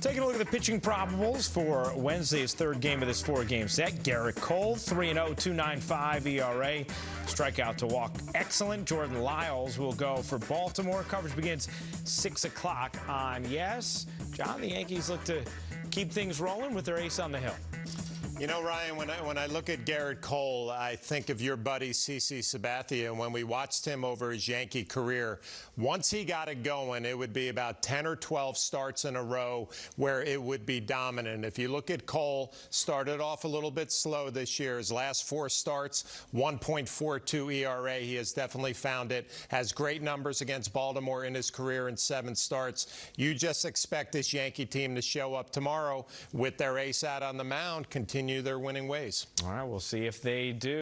Taking a look at the pitching probables for Wednesday's third game of this four-game set. Gerrit Cole, 3-0, 2.95 ERA. Strikeout to walk, excellent. Jordan Lyles will go for Baltimore. Coverage begins 6 o'clock on Yes. John, the Yankees look to keep things rolling with their ace on the hill. You know, Ryan, when I, when I look at Gerrit Cole, I think of your buddy CC Sabathia. And when we watched him over his Yankee career, once he got it going, it would be about 10 or 12 starts in a row where it would be dominant. If you look at Cole, started off a little bit slow this year. His last four starts, 1.42 ERA. He has definitely found it. Has great numbers against Baltimore in his career in seven starts. You just expect this Yankee team to show up tomorrow with their ace out on the mound, continue their winning ways. All right, we'll see if they do.